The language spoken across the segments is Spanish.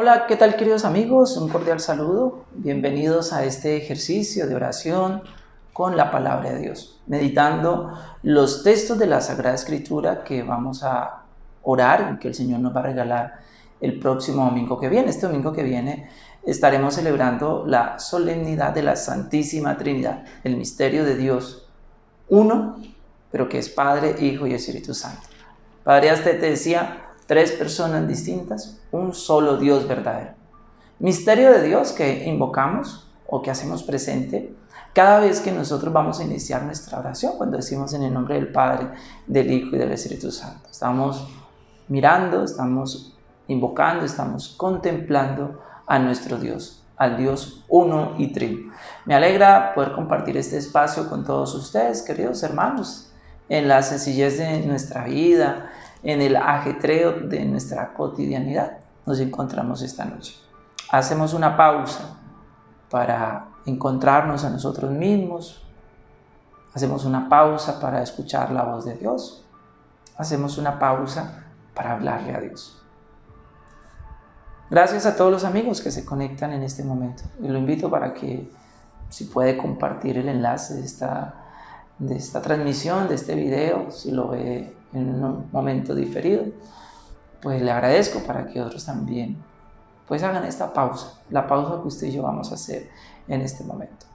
Hola, ¿qué tal queridos amigos? Un cordial saludo. Bienvenidos a este ejercicio de oración con la palabra de Dios, meditando los textos de la Sagrada Escritura que vamos a orar y que el Señor nos va a regalar el próximo domingo que viene. Este domingo que viene estaremos celebrando la solemnidad de la Santísima Trinidad, el misterio de Dios, uno, pero que es Padre, Hijo y Espíritu Santo. Padre, hasta te decía, tres personas distintas, un solo Dios verdadero. Misterio de Dios que invocamos o que hacemos presente cada vez que nosotros vamos a iniciar nuestra oración, cuando decimos en el nombre del Padre, del Hijo y del Espíritu Santo. Estamos mirando, estamos invocando, estamos contemplando a nuestro Dios, al Dios uno y trino. Me alegra poder compartir este espacio con todos ustedes, queridos hermanos, en la sencillez de nuestra vida, en el ajetreo de nuestra cotidianidad nos encontramos esta noche. Hacemos una pausa para encontrarnos a nosotros mismos. Hacemos una pausa para escuchar la voz de Dios. Hacemos una pausa para hablarle a Dios. Gracias a todos los amigos que se conectan en este momento. Y lo invito para que si puede compartir el enlace de esta, de esta transmisión, de este video, si lo ve en un momento diferido, pues le agradezco para que otros también pues hagan esta pausa, la pausa que usted y yo vamos a hacer en este momento.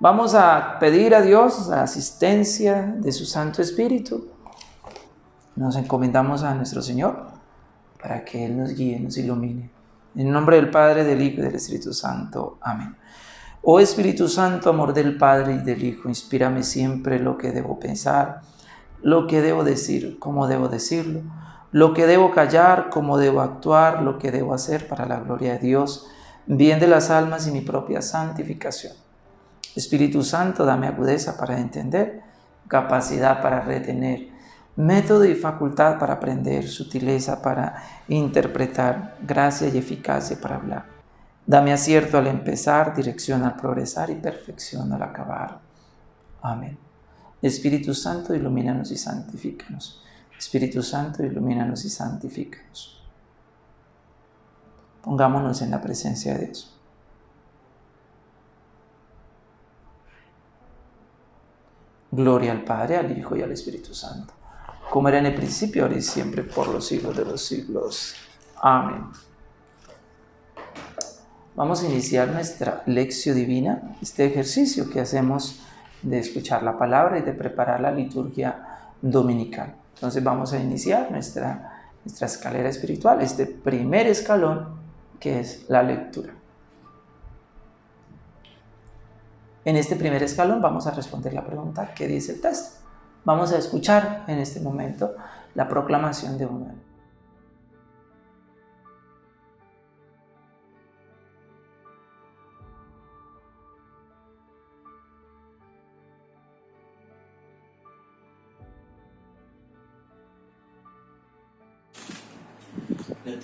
Vamos a pedir a Dios la asistencia de su Santo Espíritu. Nos encomendamos a nuestro Señor para que Él nos guíe, nos ilumine. En nombre del Padre, del Hijo y del Espíritu Santo. Amén. Oh Espíritu Santo, amor del Padre y del Hijo, inspírame siempre lo que debo pensar lo que debo decir, cómo debo decirlo, lo que debo callar, cómo debo actuar, lo que debo hacer para la gloria de Dios, bien de las almas y mi propia santificación. Espíritu Santo, dame agudeza para entender, capacidad para retener, método y facultad para aprender, sutileza para interpretar, gracia y eficacia para hablar. Dame acierto al empezar, dirección al progresar y perfección al acabar. Amén. Espíritu Santo, ilumínanos y santifícanos. Espíritu Santo, ilumínanos y santifícanos. Pongámonos en la presencia de Dios. Gloria al Padre, al Hijo y al Espíritu Santo, como era en el principio, ahora y siempre, por los siglos de los siglos. Amén. Vamos a iniciar nuestra lección divina, este ejercicio que hacemos de escuchar la palabra y de preparar la liturgia dominical. Entonces vamos a iniciar nuestra, nuestra escalera espiritual, este primer escalón que es la lectura. En este primer escalón vamos a responder la pregunta ¿qué dice el texto? Vamos a escuchar en este momento la proclamación de un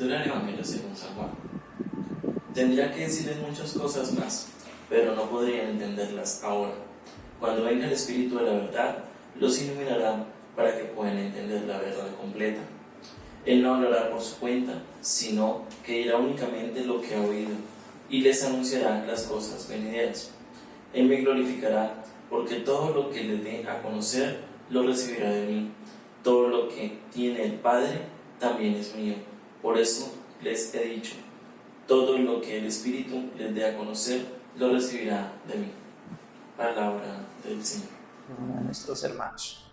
Lectura del Evangelio según San Juan. Tendría que decirles muchas cosas más, pero no podrían entenderlas ahora. Cuando venga el Espíritu de la verdad, los iluminará para que puedan entender la verdad completa. Él no hablará por su cuenta, sino que dirá únicamente lo que ha oído y les anunciará las cosas venideras. Él me glorificará porque todo lo que le dé a conocer lo recibirá de mí. Todo lo que tiene el Padre también es mío. Por eso les he dicho, todo lo que el Espíritu les dé a conocer, lo recibirá de mí. Palabra del Señor. A nuestros hermanos.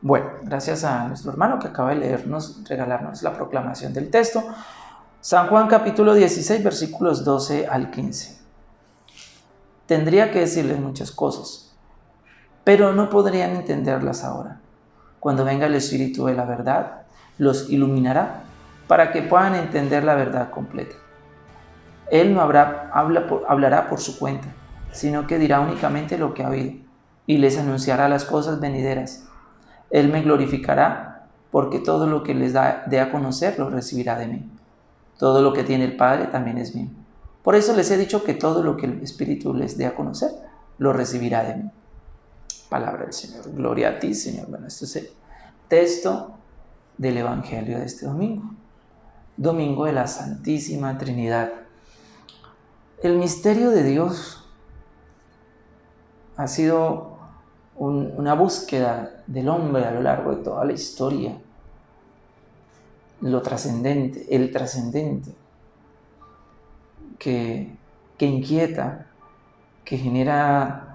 Bueno, gracias a nuestro hermano que acaba de leernos, regalarnos la proclamación del texto. San Juan capítulo 16, versículos 12 al 15. Tendría que decirles muchas cosas, pero no podrían entenderlas ahora. Cuando venga el Espíritu de la verdad, los iluminará para que puedan entender la verdad completa. Él no habrá, habla hablará por su cuenta, sino que dirá únicamente lo que ha oído y les anunciará las cosas venideras. Él me glorificará porque todo lo que les da, dé a conocer lo recibirá de mí. Todo lo que tiene el Padre también es mío. Por eso les he dicho que todo lo que el Espíritu les dé a conocer lo recibirá de mí. Palabra del Señor. Gloria a ti, Señor. Bueno, este es el texto del Evangelio de este domingo. domingo de la Santísima Trinidad. El misterio de Dios ha sido una búsqueda del hombre a lo largo de toda la historia. Lo trascendente, el trascendente, que, que inquieta, que genera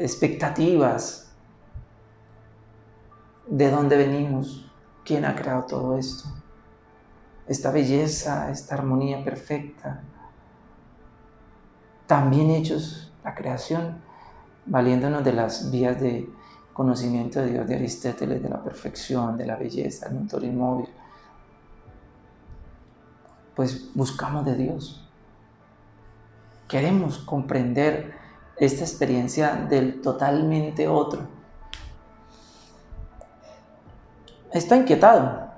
expectativas. ¿De dónde venimos? ¿Quién ha creado todo esto? Esta belleza, esta armonía perfecta. También hechos la creación, valiéndonos de las vías de conocimiento de Dios de Aristóteles, de la perfección, de la belleza, el motor inmóvil. Pues buscamos de Dios. Queremos comprender esta experiencia del totalmente otro. Está inquietado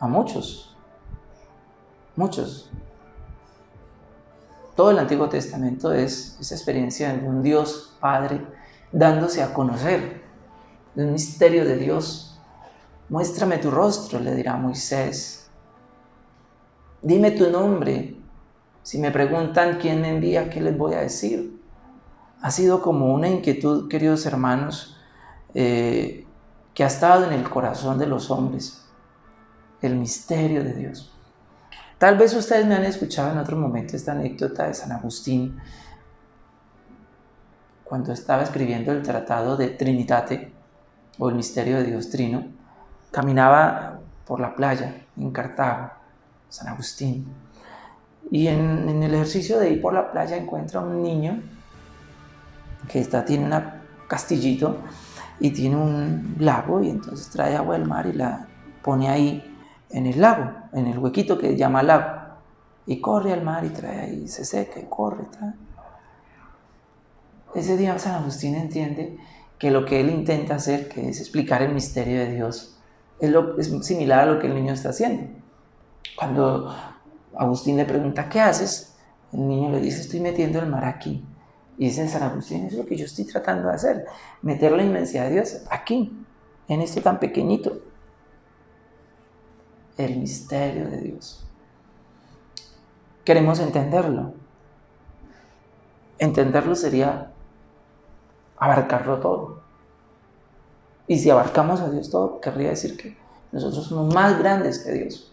a muchos, muchos. Todo el Antiguo Testamento es esa experiencia de un Dios Padre dándose a conocer, de un misterio de Dios. Muéstrame tu rostro, le dirá Moisés. Dime tu nombre. Si me preguntan quién me envía, ¿qué les voy a decir? Ha sido como una inquietud, queridos hermanos, eh, que ha estado en el corazón de los hombres, el misterio de Dios. Tal vez ustedes me han escuchado en otro momento esta anécdota de San Agustín, cuando estaba escribiendo el tratado de Trinitate, o el misterio de Dios Trino, caminaba por la playa en Cartago, San Agustín, y en, el ejercicio de ir por la playa encuentra un niño que está, tiene un castillito y tiene un lago y entonces trae agua del mar y la pone ahí en el lago, en el huequito que llama lago. Y corre al mar y trae ahí, se seca y corre. Ese día San Agustín entiende que lo que él intenta hacer, que es explicar el misterio de Dios, es, lo, es similar a lo que el niño está haciendo. Cuando Agustín le pregunta, ¿qué haces? El niño le dice, estoy metiendo el mar aquí. Y dice San Agustín, es lo que yo estoy tratando de hacer, meter la inmensidad de Dios aquí, en esto tan pequeñito el misterio de Dios. Queremos entenderlo. Entenderlo sería abarcarlo todo. Y si abarcamos a Dios todo, querría decir que nosotros somos más grandes que Dios.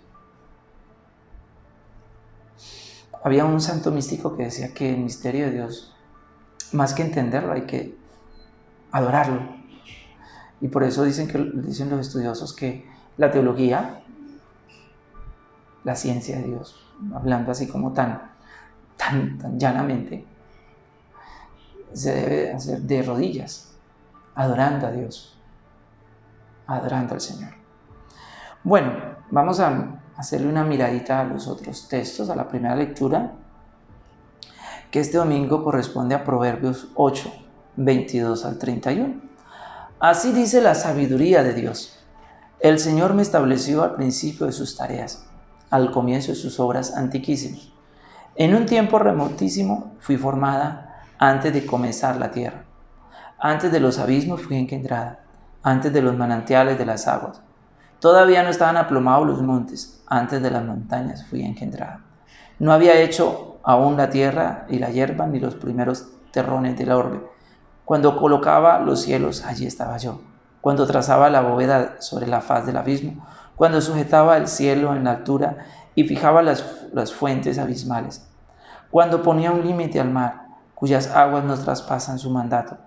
Había un santo místico que decía que el misterio de Dios, más que entenderlo, hay que adorarlo. Y por eso dicen, que, dicen los estudiosos que la teología la ciencia de Dios, hablando así como tan, tan, tan llanamente, se debe hacer de rodillas, adorando a Dios, adorando al Señor. Bueno, vamos a hacerle una miradita a los otros textos, a la primera lectura, que este domingo corresponde a Proverbios 8, 22 al 31. Así dice la sabiduría de Dios. El Señor me estableció al principio de sus tareas al comienzo de sus obras antiquísimas. En un tiempo remotísimo fui formada antes de comenzar la tierra. Antes de los abismos fui engendrada, antes de los manantiales de las aguas. Todavía no estaban aplomados los montes, antes de las montañas fui engendrada. No había hecho aún la tierra y la hierba ni los primeros terrones de la orbe. Cuando colocaba los cielos, allí estaba yo. Cuando trazaba la bóveda sobre la faz del abismo, cuando sujetaba el cielo en la altura y fijaba las, las fuentes abismales, cuando ponía un límite al mar, cuyas aguas nos traspasan su mandato,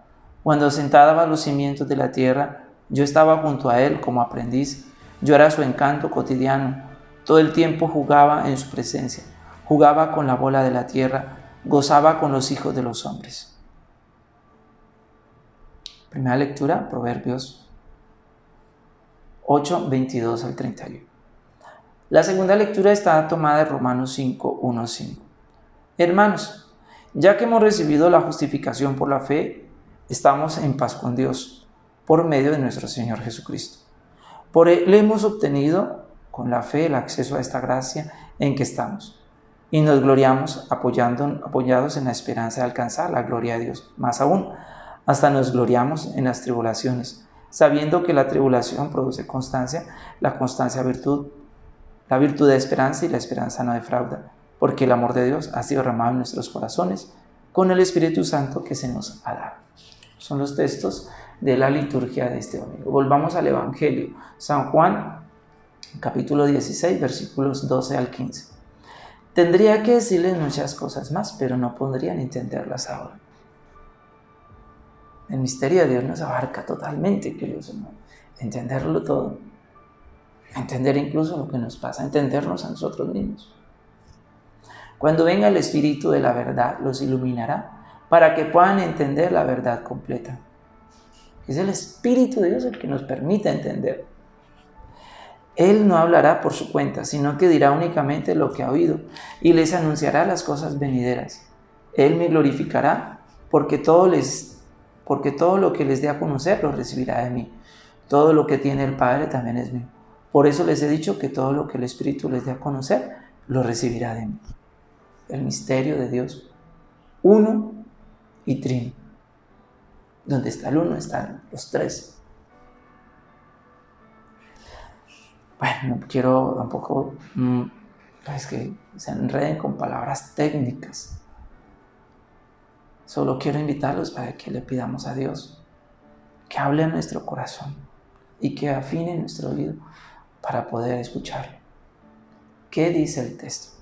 cuando sentaba los cimientos de la tierra, yo estaba junto a él como aprendiz, yo era su encanto cotidiano, todo el tiempo jugaba en su presencia, jugaba con la bola de la tierra, gozaba con los hijos de los hombres. Primera lectura, Proverbios 8, 22 al 31. La segunda lectura está tomada de Romanos 5, 1, 5. Hermanos, ya que hemos recibido la justificación por la fe, estamos en paz con Dios por medio de nuestro Señor Jesucristo. Por él hemos obtenido con la fe el acceso a esta gracia en que estamos y nos gloriamos apoyando, apoyados en la esperanza de alcanzar la gloria de Dios. Más aún, hasta nos gloriamos en las tribulaciones sabiendo que la tribulación produce constancia, la constancia virtud, la virtud de esperanza y la esperanza no defrauda, porque el amor de Dios ha sido derramado en nuestros corazones con el Espíritu Santo que se nos ha dado. Son los textos de la liturgia de este domingo. Volvamos al Evangelio. San Juan, capítulo 16, versículos 12 al 15. Tendría que decirles muchas cosas más, pero no podrían entenderlas ahora. El misterio de Dios nos abarca totalmente, queridos hermanos. Entenderlo todo. Entender incluso lo que nos pasa, entendernos a nosotros mismos. Cuando venga el Espíritu de la verdad, los iluminará para que puedan entender la verdad completa. Es el Espíritu de Dios el que nos permite entender. Él no hablará por su cuenta, sino que dirá únicamente lo que ha oído y les anunciará las cosas venideras. Él me glorificará porque todo, les, porque todo lo que les dé a conocer lo recibirá de mí. Todo lo que tiene el Padre también es mío. Por eso les he dicho que todo lo que el Espíritu les dé a conocer lo recibirá de mí el misterio de Dios, uno y trino. Donde está el uno están los tres. Bueno, no quiero tampoco mm, que se enreden con palabras técnicas. Solo quiero invitarlos para que le pidamos a Dios que hable en nuestro corazón y que afine nuestro oído para poder escucharlo. ¿Qué dice el texto?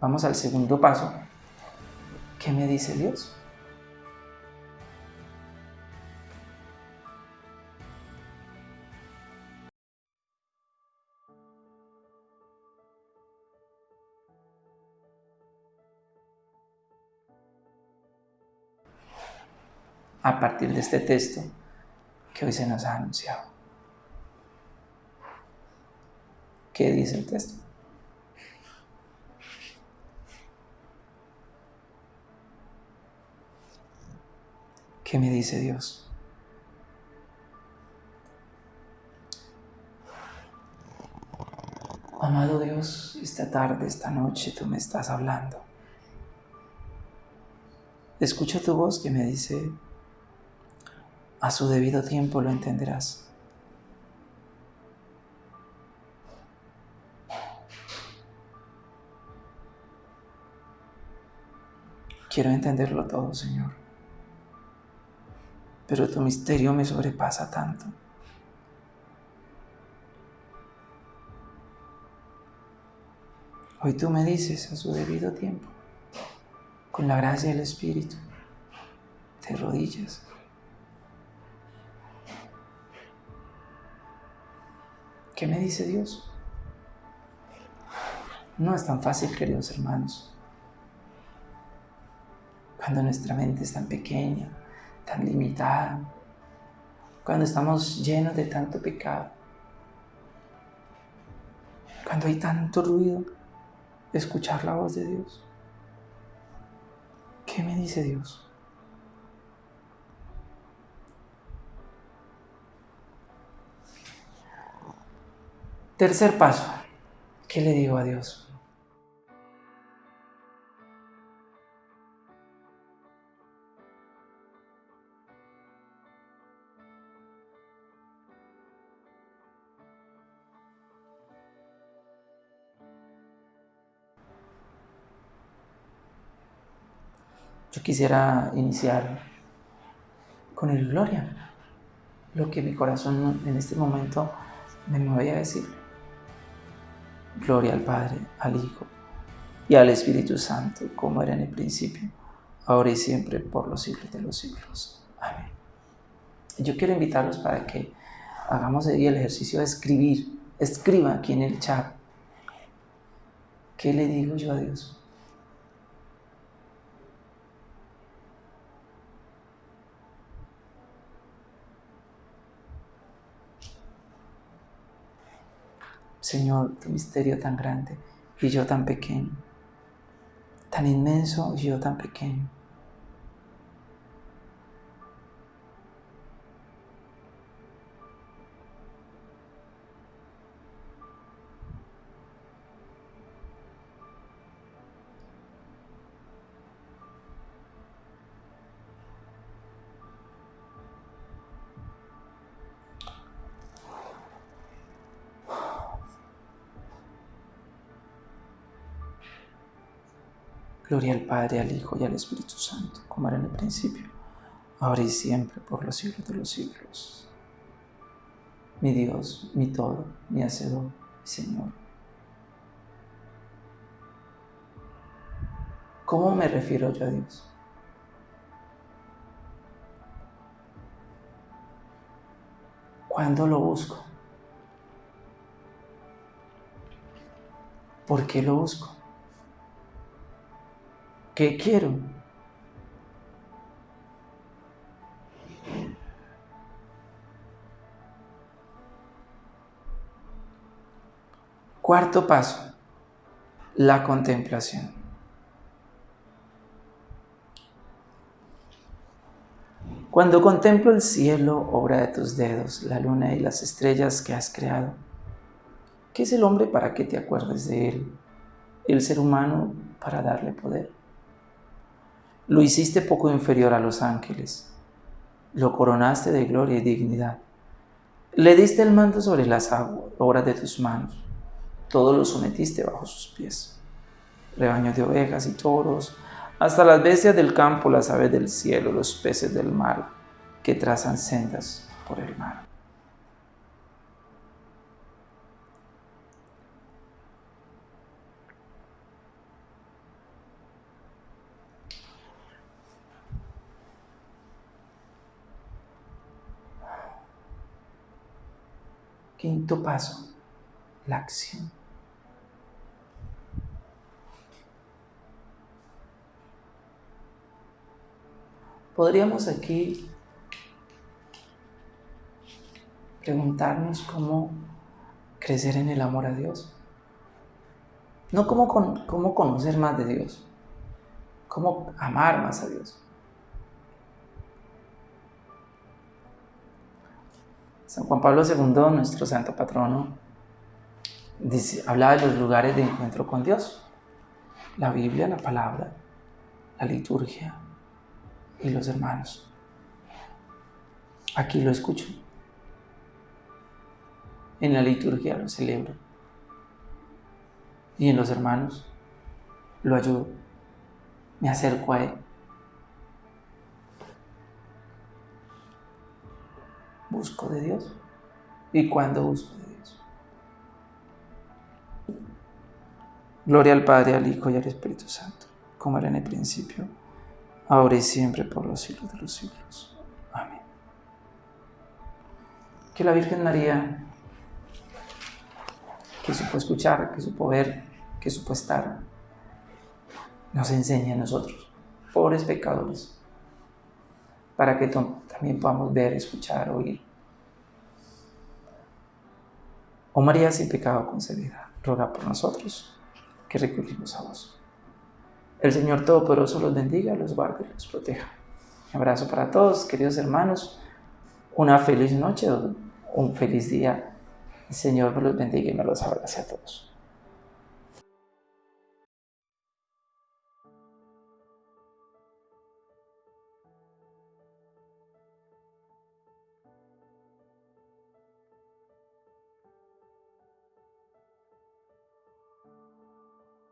Vamos al segundo paso. ¿Qué me dice Dios? A partir de este texto que hoy se nos ha anunciado. ¿Qué dice el texto? ¿Qué me dice Dios? Amado Dios, esta tarde, esta noche tú me estás hablando. Escucho tu voz que me dice, a su debido tiempo lo entenderás. Quiero entenderlo todo, Señor pero tu misterio me sobrepasa tanto. Hoy tú me dices a su debido tiempo, con la gracia del Espíritu, te rodillas. ¿Qué me dice Dios? No es tan fácil, queridos hermanos. Cuando nuestra mente es tan pequeña, tan limitada, cuando estamos llenos de tanto pecado, cuando hay tanto ruido, escuchar la voz de Dios. ¿Qué me dice Dios? Tercer paso, ¿qué le digo a Dios? Yo quisiera iniciar con el gloria, lo que mi corazón en este momento me voy a decir. Gloria al Padre, al Hijo y al Espíritu Santo, como era en el principio, ahora y siempre, por los siglos de los siglos. Amén. Yo quiero invitarlos para que hagamos el ejercicio de escribir. Escriba aquí en el chat. ¿Qué le digo yo a Dios? Señor, tu misterio tan grande y yo tan pequeño, tan inmenso y yo tan pequeño. Gloria al Padre, al Hijo y al Espíritu Santo, como era en el principio, ahora y siempre, por los siglos de los siglos. Mi Dios, mi todo, mi Hacedor, mi Señor. ¿Cómo me refiero yo a Dios? ¿Cuándo lo busco? ¿Por qué lo busco? ¿Qué quiero? Cuarto paso, la contemplación. Cuando contemplo el cielo, obra de tus dedos, la luna y las estrellas que has creado, ¿qué es el hombre para que te acuerdes de él? El ser humano para darle poder. Lo hiciste poco inferior a los ángeles. Lo coronaste de gloria y dignidad. Le diste el mando sobre las aguas, obra de tus manos. Todo lo sometiste bajo sus pies. Rebaños de ovejas y toros, hasta las bestias del campo, las aves del cielo, los peces del mar, que trazan sendas por el mar. Quinto paso, la acción. Podríamos aquí preguntarnos cómo crecer en el amor a Dios. No cómo, cómo conocer más de Dios, cómo amar más a Dios. San Juan Pablo II, nuestro santo patrono, dice, de los lugares de encuentro con Dios. La Biblia, la palabra, la liturgia y los hermanos. Aquí lo escucho. En la liturgia lo celebro. Y en los hermanos lo ayudo. Me acerco a Él. Busco de Dios y cuando busco de Dios. Gloria al Padre, al Hijo y al Espíritu Santo, como era en el principio, ahora y siempre, por los siglos de los siglos. Amén. Que la Virgen María, que supo escuchar, que supo ver, que supo estar, nos enseñe a nosotros, pobres pecadores, para que también podamos ver, escuchar, oír. Oh María sin pecado concebida, ruega por nosotros que recurrimos a vos. El Señor Todopoderoso los bendiga, los guarde y los proteja. Un abrazo para todos, queridos hermanos. Una feliz noche, un feliz día. El Señor me los bendiga y me los abrace a todos.